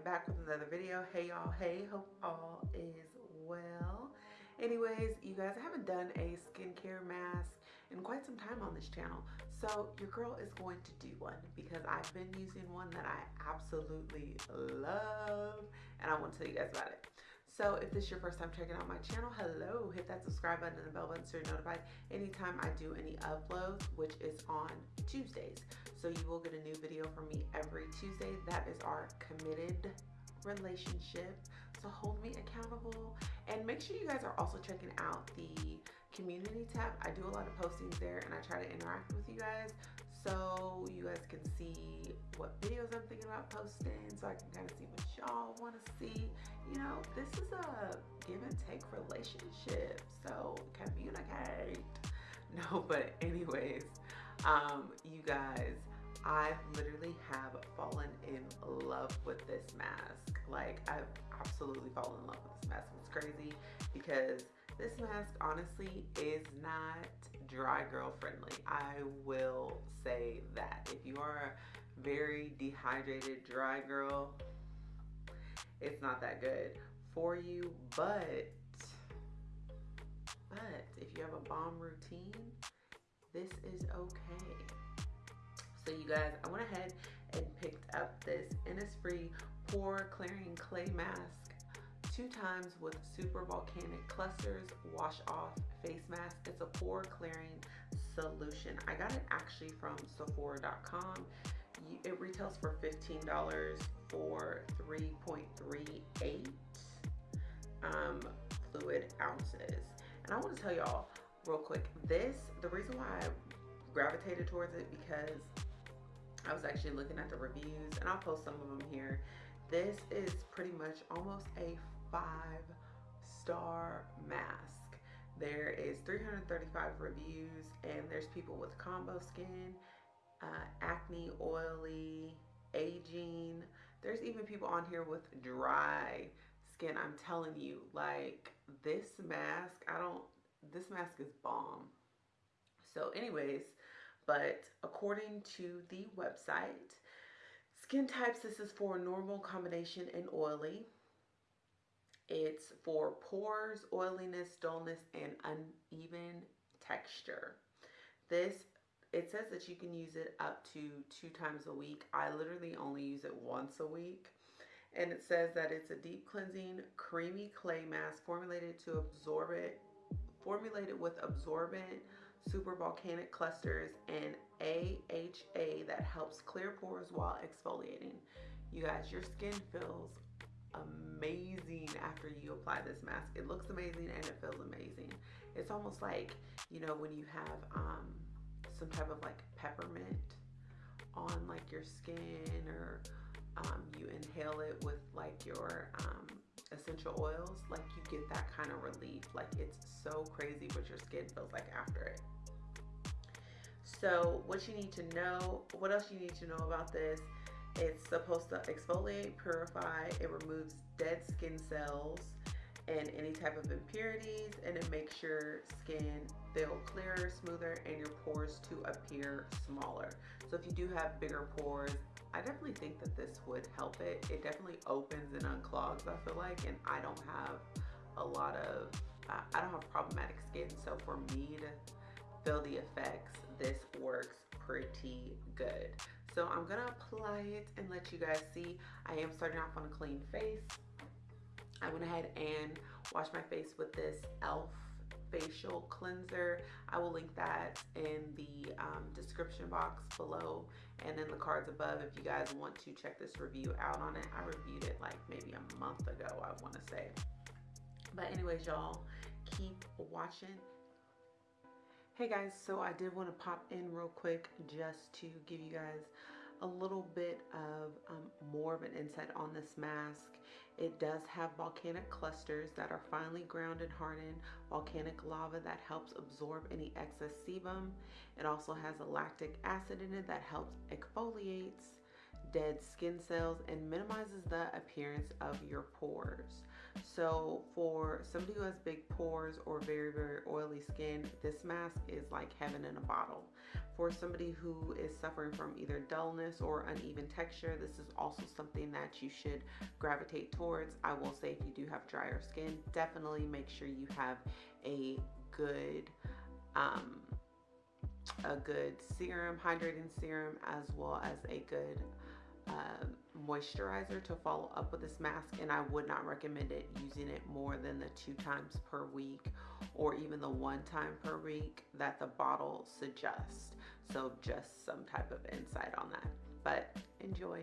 am back with another video. Hey y'all, hey, hope all is well. Anyways, you guys, I haven't done a skincare mask in quite some time on this channel. So your girl is going to do one because I've been using one that I absolutely love and I want to tell you guys about it. So if this is your first time checking out my channel, hello, hit that subscribe button and the bell button so you're notified anytime I do any uploads, which is on Tuesdays. So you will get a new video from me every Tuesday. That is our committed relationship. So hold me accountable and make sure you guys are also checking out the community tab. I do a lot of postings there and I try to interact with you guys so you guys can see what videos I'm thinking about posting so I can kind of see what y'all want to see. You know, this is a give and take relationship, so communicate. No, but anyways, um, you guys, I literally have fallen in love with this mask. Like I've absolutely fallen in love with this mask. It's crazy because this mask honestly is not dry girl friendly. I will say that. If you are a very dehydrated dry girl, it's not that good for you, but but if you have a bomb routine, this is okay. So you guys, I went ahead and picked up this Innisfree Pore Clearing Clay Mask two times with Super Volcanic Clusters Wash Off Face Mask. It's a pore clearing solution. I got it actually from Sephora.com. It retails for $15 for 3.38 um, fluid ounces. And I want to tell y'all real quick, this, the reason why I gravitated towards it because I was actually looking at the reviews and I'll post some of them here. This is pretty much almost a five star mask. There is 335 reviews and there's people with combo skin, uh, acne, oily, aging. There's even people on here with dry skin. I'm telling you, like this mask, I don't, this mask is bomb. So anyways, but according to the website, skin types, this is for normal combination and oily. It's for pores, oiliness, dullness, and uneven texture. This, it says that you can use it up to two times a week. I literally only use it once a week. And it says that it's a deep cleansing, creamy clay mask formulated to absorb it, formulated with absorbent super volcanic clusters and AHA that helps clear pores while exfoliating. You guys, your skin feels amazing after you apply this mask. It looks amazing and it feels amazing. It's almost like, you know, when you have um, some type of like peppermint on like your skin or um, you inhale it with like your um, essential oils, like you get that kind of relief. Like it's so crazy what your skin feels like after it. So what you need to know, what else you need to know about this, it's supposed to exfoliate, purify, it removes dead skin cells and any type of impurities and it makes your skin feel clearer, smoother, and your pores to appear smaller. So if you do have bigger pores, I definitely think that this would help it. It definitely opens and unclogs, I feel like, and I don't have a lot of, uh, I don't have problematic skin. So for me to feel the effects, this works pretty good. So I'm gonna apply it and let you guys see. I am starting off on a clean face. I went ahead and washed my face with this e.l.f. facial cleanser. I will link that in the um, description box below and in the cards above if you guys want to check this review out on it. I reviewed it like maybe a month ago, I wanna say. But anyways, y'all, keep watching Hey guys, so I did want to pop in real quick just to give you guys a little bit of um, more of an insight on this mask. It does have volcanic clusters that are finely ground and hardened, volcanic lava that helps absorb any excess sebum. It also has a lactic acid in it that helps exfoliates dead skin cells and minimizes the appearance of your pores. So for somebody who has big pores or very, very oily skin, this mask is like heaven in a bottle. For somebody who is suffering from either dullness or uneven texture, this is also something that you should gravitate towards. I will say if you do have drier skin, definitely make sure you have a good um, a good serum, hydrating serum, as well as a good uh, moisturizer to follow up with this mask and I would not recommend it using it more than the two times per week or even the one time per week that the bottle suggests. So just some type of insight on that. But enjoy.